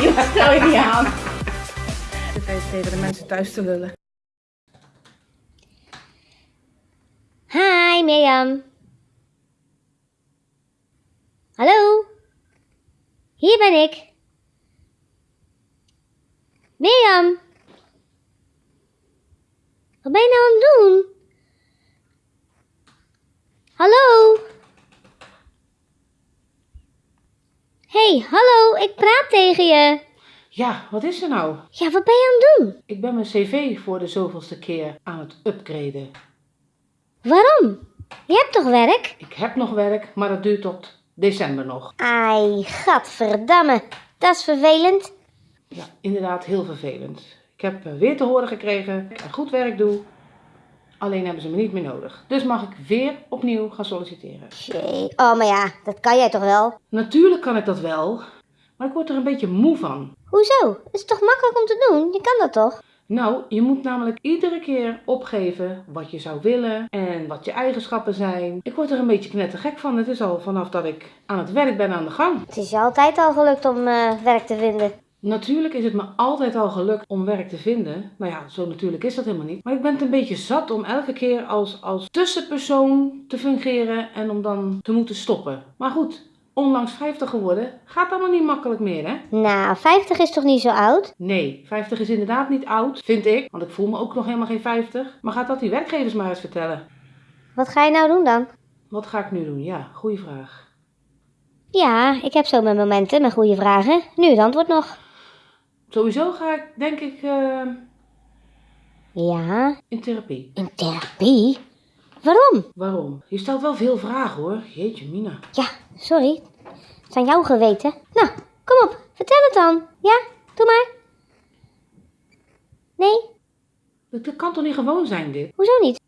Joh, stel je niet aan. Zit even tegen de mensen thuis te lullen. Hi Mirjam. Hallo? Hier ben ik. Mirjam. Wat ben je nou aan het doen? Hallo? Hey, hallo, ik praat tegen je. Ja, wat is er nou? Ja, wat ben je aan het doen? Ik ben mijn cv voor de zoveelste keer aan het upgraden. Waarom? Je hebt toch werk? Ik heb nog werk, maar dat duurt tot december nog. Ai, gadverdamme. Dat is vervelend. Ja, inderdaad heel vervelend. Ik heb eh, weer te horen gekregen dat ik goed werk doe. Alleen hebben ze me niet meer nodig. Dus mag ik weer opnieuw gaan solliciteren. Jee. Oh, maar ja, dat kan jij toch wel? Natuurlijk kan ik dat wel, maar ik word er een beetje moe van. Hoezo? Het is toch makkelijk om te doen? Je kan dat toch? Nou, je moet namelijk iedere keer opgeven wat je zou willen en wat je eigenschappen zijn. Ik word er een beetje knettergek van. Het is al vanaf dat ik aan het werk ben aan de gang. Het is je altijd al gelukt om eh, werk te vinden. Natuurlijk is het me altijd al gelukt om werk te vinden. Nou ja, zo natuurlijk is dat helemaal niet. Maar ik ben het een beetje zat om elke keer als, als tussenpersoon te fungeren en om dan te moeten stoppen. Maar goed, onlangs 50 geworden gaat allemaal niet makkelijk meer, hè? Nou, 50 is toch niet zo oud? Nee, 50 is inderdaad niet oud, vind ik. Want ik voel me ook nog helemaal geen 50. Maar gaat dat die werkgevers maar eens vertellen. Wat ga je nou doen dan? Wat ga ik nu doen? Ja, goede vraag. Ja, ik heb zo mijn momenten met goede vragen. Nu het antwoord nog. Sowieso ga ik, denk ik, eh, Ja, in therapie. in therapie? Waarom? Waarom? Je stelt wel veel vragen hoor. Jeetje, Mina. Ja, sorry. Het is aan jou geweten. Nou, kom op, vertel het dan. Ja, doe maar. Nee, Dat, dat kan toch niet gewoon zijn, dit? hoezo niet?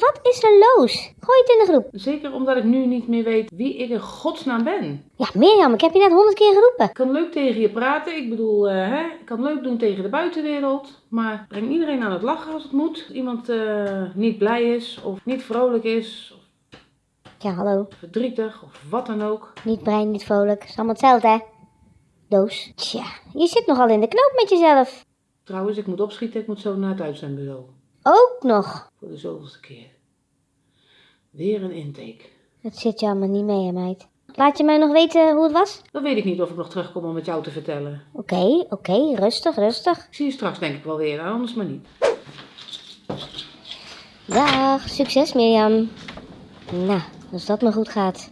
Wat is er los? Gooi het in de groep. Zeker omdat ik nu niet meer weet wie ik in godsnaam ben. Ja, Mirjam, ik heb je net honderd keer geroepen. Ik kan leuk tegen je praten. Ik bedoel, eh, hè, ik kan leuk doen tegen de buitenwereld. Maar breng iedereen aan het lachen als het moet. Iemand eh, niet blij is of niet vrolijk is. Of Ja, hallo. verdrietig of wat dan ook. Niet brein, niet vrolijk. Is allemaal hetzelfde, hè? Doos. Tja, je zit nogal in de knoop met jezelf. Trouwens, ik moet opschieten. Ik moet zo naar het uitzendbureau. Ook nog. Voor de zoveelste keer. Weer een intake. Het zit je allemaal niet mee, hè, meid. Laat je mij nog weten hoe het was? Dan weet ik niet of ik nog terugkom om het jou te vertellen. Oké, oké, rustig, rustig. Ik zie je straks denk ik wel weer, anders maar niet. Dag, succes Mirjam. Nou, als dat maar goed gaat.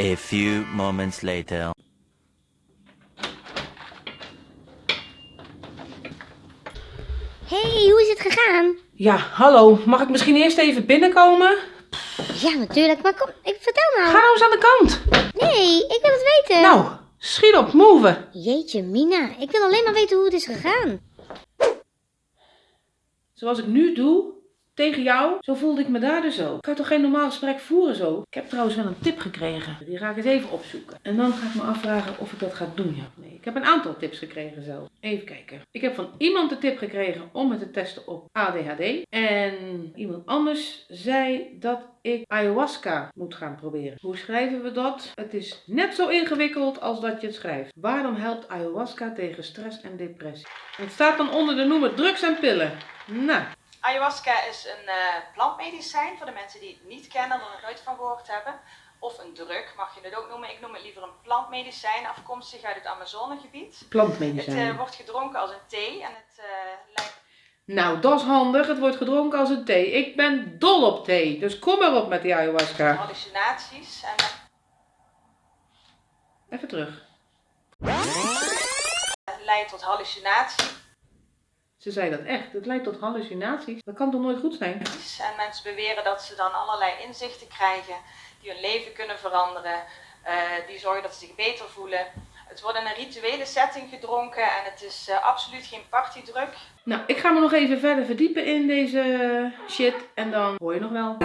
A few moments later. hey, hoe is het gegaan? Ja, hallo. Mag ik misschien eerst even binnenkomen? Ja, natuurlijk, maar kom, ik vertel Ga nou. nou eens aan de kant. Nee, ik wil het weten. Nou, schiet op, move. Jeetje, Mina, ik wil alleen maar weten hoe het is gegaan. Zoals ik nu doe, tegen jou, zo voelde ik me daar dus ook. Ik kan toch geen normaal gesprek voeren zo? Ik heb trouwens wel een tip gekregen. Die ga ik eens even opzoeken. En dan ga ik me afvragen of ik dat ga doen, ja of nee. Ik heb een aantal tips gekregen zelf. Even kijken. Ik heb van iemand de tip gekregen om me te testen op ADHD. En iemand anders zei dat ik ayahuasca moet gaan proberen. Hoe schrijven we dat? Het is net zo ingewikkeld als dat je het schrijft. Waarom helpt ayahuasca tegen stress en depressie? Het staat dan onder de noemer drugs en pillen. Nou, Ayahuasca is een eh, plantmedicijn voor de mensen die het niet kennen en er nog nooit van gehoord hebben. Of een drug mag je het ook noemen. Ik noem het liever een plantmedicijn, afkomstig uit het Amazonegebied. Het plantmedicijn. eh, wordt gedronken als een thee en het eh, lijkt Nou, dat is handig. Het wordt gedronken als een thee. Ik ben dol op thee. Dus kom maar op met die ayahuasca. hallucinaties. En Even terug. het leidt tot hallucinaties. Ze zei dat echt. Het leidt tot hallucinaties. Dat kan toch nooit goed zijn? En mensen beweren dat ze dan allerlei inzichten krijgen die hun leven kunnen veranderen. eh, die zorgen dat ze zich beter voelen. Het wordt in een rituele setting gedronken en het is eh, absoluut geen partydruk. Nou, ik ga me nog even verder verdiepen in deze shit. En dan hoor je nog wel.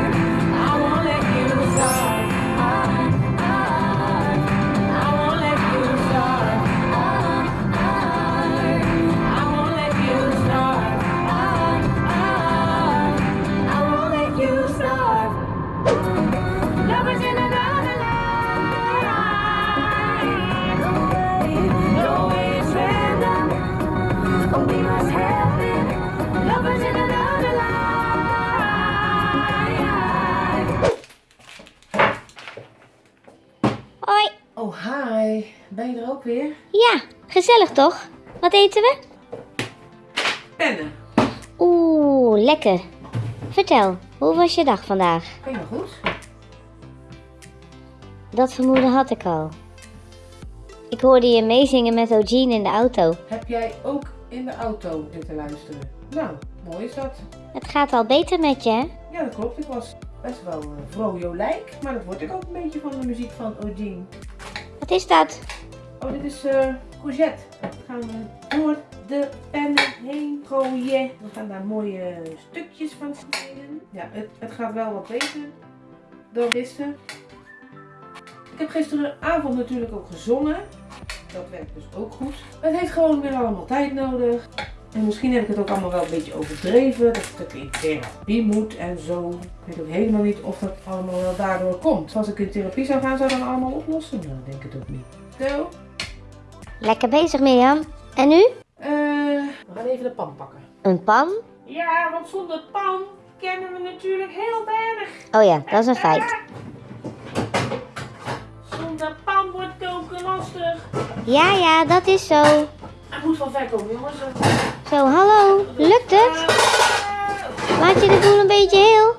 Hoi. Oh, hi. Ben je er ook weer? Ja, gezellig toch? Wat eten we? Pennen. Oeh, lekker. Vertel, hoe was je dag vandaag? Helemaal goed. Dat vermoeden had ik al. Ik hoorde je meezingen met Eugene in de auto. Heb jij ook in de auto zitten luisteren? Nou, mooi is dat. Het gaat al beter met je, hè? Ja, dat klopt. Ik was best wel uh, vrolijk, maar dat word ik ook een beetje van de muziek van Eugene. Wat is dat? Oh, dit is eh courgette. Dat gaan we door de pennen heen gooien. We gaan daar mooie stukjes van snijden. Ja, het, het gaat wel wat beter dan gisteren. Ik heb gisteravond natuurlijk ook gezongen. Dat werkt dus ook goed. Het heeft gewoon weer allemaal tijd nodig. En misschien heb ik het ook allemaal wel een beetje overdreven. Dat het in therapie moet en zo. Ik weet ook helemaal niet of dat allemaal wel daardoor komt. Als ik in therapie zou gaan, zou dat allemaal oplossen? Nou, ik denk het ook niet. Zo. Lekker bezig, Mirjam. En nu? Eh, we gaan even de pan pakken. Een pan? Ja, want zonder pan kennen we natuurlijk heel weinig. Oh ja, dat is een feit. Zonder pan wordt koken lastig. Ja, ja, dat is zo. Hij moet van ver komen, jongens. Zo, hallo. Lukt het? Maak je de boel een beetje heel?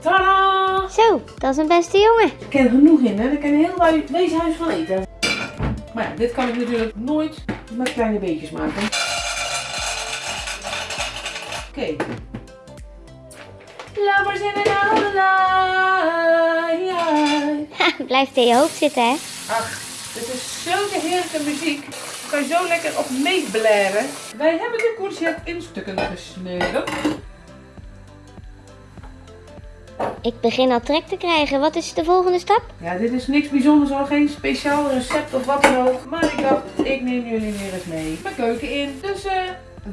Tadaa! Zo, dat is een beste jongen. Ik ken er genoeg in, hè. Ik ken heel hui- weeshuis van eten. Maar ja, dit kan ik natuurlijk nooit met kleine beetjes maken. Oké. Lovers in another life. Ha, blijft in je hoofd zitten, hè? Ach, dit is zulke heerlijke muziek. Daar kan je zo lekker op meeblaren. Wij hebben de courgette in stukken gesneden. Ik begin al trek te krijgen. Wat is de volgende stap? Ja, dit is niks bijzonders hoor. Geen speciaal recept of wat dan ook. Maar ik dacht, ik neem jullie weer eens mee mijn keuken in. Dus eh,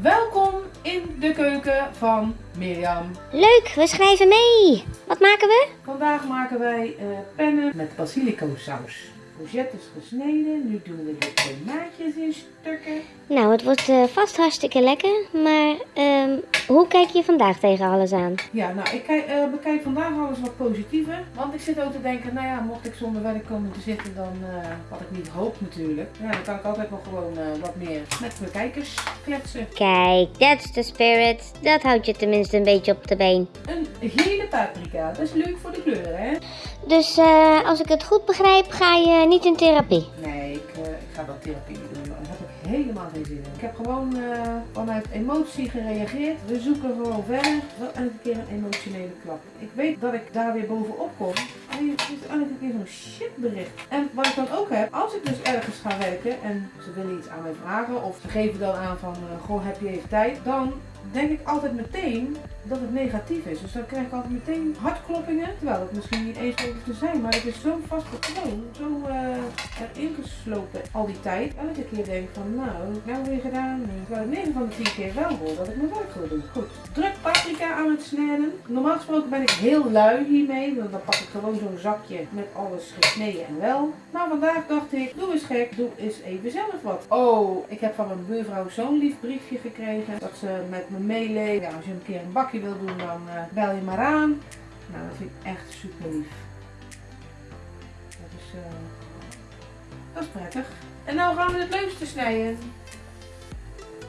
welkom in de keuken van Mirjam. Leuk, we schrijven mee. Wat maken we? Vandaag maken wij eh, pennen met basilico saus. Courgette is gesneden. Nu doen we de tomaatjes in stukken. Nou, het wordt eh, vast hartstikke lekker. Maar ehm, hoe kijk je vandaag tegen alles aan? Ja, nou, ik kijk, eh, bekijk vandaag alles wat positiever. Want ik zit ook te denken, nou ja, mocht ik zonder werk komen te zitten, dan, eh, wat ik niet hoop natuurlijk. Ja, dan kan ik altijd nog gewoon wat meer met mijn kijkers kletsen. Kijk, that's the spirit. Dat houdt je tenminste een beetje op de been. Een gele paprika, dat is leuk voor de kleuren, hè? Dus eh, als ik het goed begrijp, ga je niet in therapie. Nee, ik, eh, ga dat therapie doen. Daar heb ik helemaal geen zin in. Ik heb gewoon eh, vanuit emotie gereageerd. We zoeken gewoon verder. Wel elke keer een emotionele klap. Ik weet dat ik daar weer bovenop kom. Het is elke keer zo'n shitbericht. En wat ik dan ook heb, als ik dus ergens ga werken en ze willen iets aan mij vragen. Of ze geven dan aan van, eh, goh, heb je even tijd? Dan denk ik altijd meteen dat het negatief is. Dus dan krijg ik altijd meteen hartkloppingen. Terwijl het misschien niet eens zo hoeft te zijn. Maar het is zo'n vast. Zo eh, erin geslopen al die tijd. Elke keer denk ik van nou, nou weer gedaan. Terwijl ik 9 van de 10 keer wel hoor dat ik mijn werk wil doen. Goed. Druk paprika aan het snijden. Normaal gesproken ben ik heel lui hiermee. Want dan pak ik gewoon zo'n zakje met alles gesneden en wel. Maar vandaag dacht ik, doe eens gek. Doe eens even zelf wat. Oh, ik heb van mijn buurvrouw zo'n lief briefje gekregen. Dat ze met me meeleeft. Ja, als je een keer een bakje wil doen, dan eh, bel je maar aan. Nou, dat vind ik echt super lief. Dat is, is prettig. En nou gaan we het leukste snijden.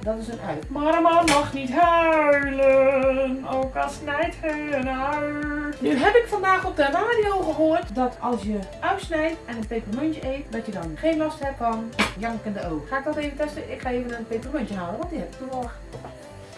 Dat is een ui. Man mag niet huilen, ook al snijdt hij een ui. Nu heb ik vandaag op de radio gehoord dat als je ui snijdt en een pepermuntje eet, dat je dan geen last hebt van jankende oog. Ga ik dat even testen? Ik ga even een pepermuntje halen, want die heb ik toevallig.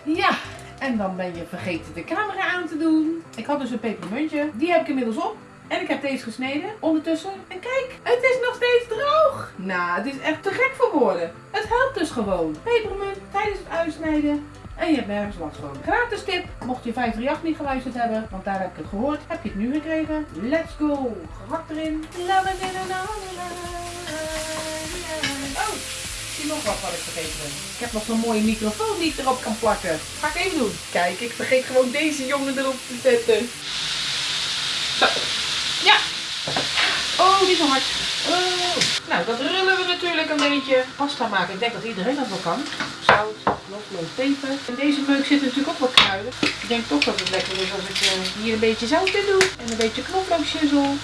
Ja, en dan ben je vergeten de camera aan te doen. Ik had dus een pepermuntje. Die heb ik inmiddels op. En ik heb deze gesneden ondertussen. En kijk, het is nog steeds droog. Nou, het is echt te gek voor woorden. Het helpt dus gewoon. Pepermunt tijdens het uitsnijden. En je hebt nergens last van. Gratis tip, mocht je 538 niet geluisterd hebben, want daar heb ik het gehoord, heb je het nu gekregen. Let's go. Gehakt erin. Oh, zie nog wat wat ik vergeten ben. Ik heb nog zo'n mooie microfoon die ik erop kan plakken. Ga ik even doen. Kijk, ik vergeet gewoon deze jongen erop te zetten. Zo. Oh, niet zo hard. Oh. Nou, dat rullen we natuurlijk een beetje. Pasta maken, ik denk dat iedereen dat wel kan. Zout, knoflook, peper. In deze meuk zitten natuurlijk ook wat kruiden. Ik denk toch dat het lekker is als ik eh, hier een beetje zout in doe. En een beetje knoflookshizzel.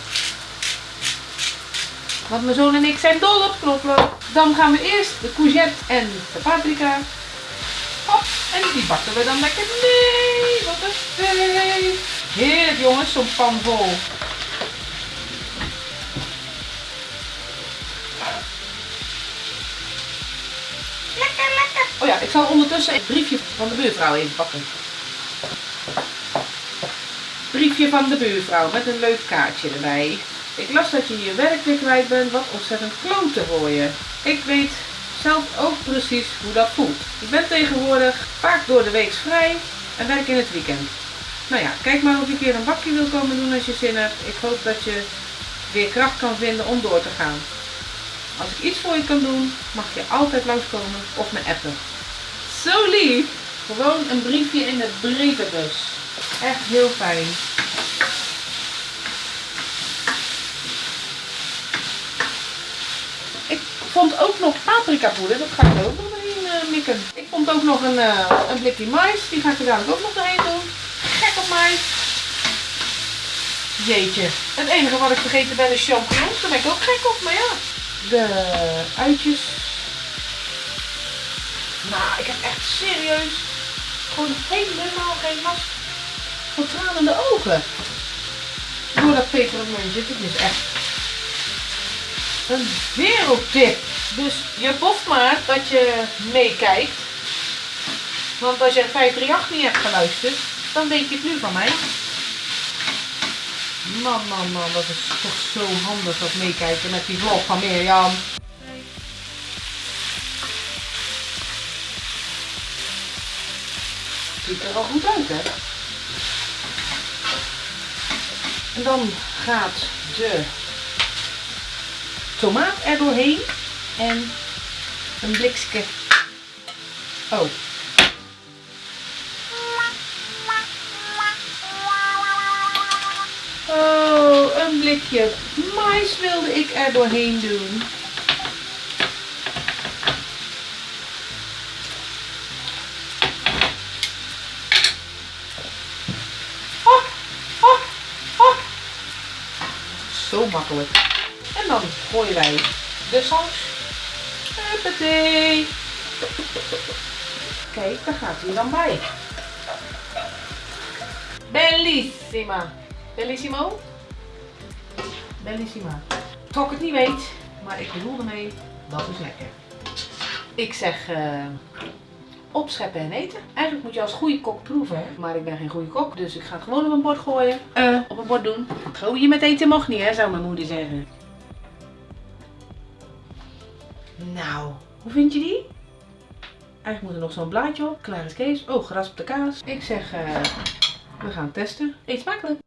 Want mijn zoon en ik zijn dol op knoflook. Dan gaan we eerst de courgette en de paprika. Hop, en die bakken we dan lekker mee. Wat een feest. Heerlijk jongens, zo'n pan vol. ik zal ondertussen het briefje van de buurvrouw even pakken. Briefje van de buurvrouw met een leuk kaartje erbij. Ik las dat je je werk weer kwijt bent, wat ontzettend klote voor je. Ik weet zelf ook precies hoe dat voelt. Ik ben tegenwoordig vaak door de week vrij en werk in het weekend. Nou ja, kijk maar of je een keer een bakje wil komen doen als je zin hebt. Ik hoop dat je weer kracht kan vinden om door te gaan. Als ik iets voor je kan doen, mag je altijd langskomen of me appen. Zo lief! Gewoon een briefje in de brievenbus. Echt heel fijn. Ik vond ook nog paprikapoeder, dat ga ik ook nog doorheen eh, mikken. Ik vond ook nog een, eh, een blikje mais, die ga ik er dadelijk ook nog doorheen doen. Gek op mij. Jeetje. Het enige wat ik vergeten ben is champignons, daar ben ik ook gek op, maar ja. De uitjes. Nou, ik heb echt serieus gewoon helemaal geen last van tranende ogen. Door dat pepermuntje, dit is echt een wereldtip. Dus je boft maar dat je meekijkt. Want als je 538 niet hebt geluisterd, dan weet je het nu van mij. Man, man, man, dat is toch zo handig dat meekijken met die vlog van Mirjam. Ziet er al goed uit, hè? En dan gaat de tomaat er doorheen en een blikske. Oh. Oh, een blikje mais wilde ik er doorheen doen. Makkelijk. En dan gooien wij de saus. Huppatee. Kijk, daar gaat hij dan bij. Bellissima. Bellissimo? Bellissima. Trok het niet weet, maar ik bedoel ermee, dat is lekker. Ik zeg eh, opscheppen en eten. Eigenlijk moet je als goede kok proeven, maar ik ben geen goede kok, dus ik ga het gewoon op een bord gooien. Eh, op een bord doen. Gooien met eten mag niet, hè, zou mijn moeder zeggen. Nou, hoe vind je die? Eigenlijk moet er nog zo'n blaadje op. Klaar is Kees. Oh, geraspte kaas. Ik zeg, eh, we gaan testen. Eet smakelijk!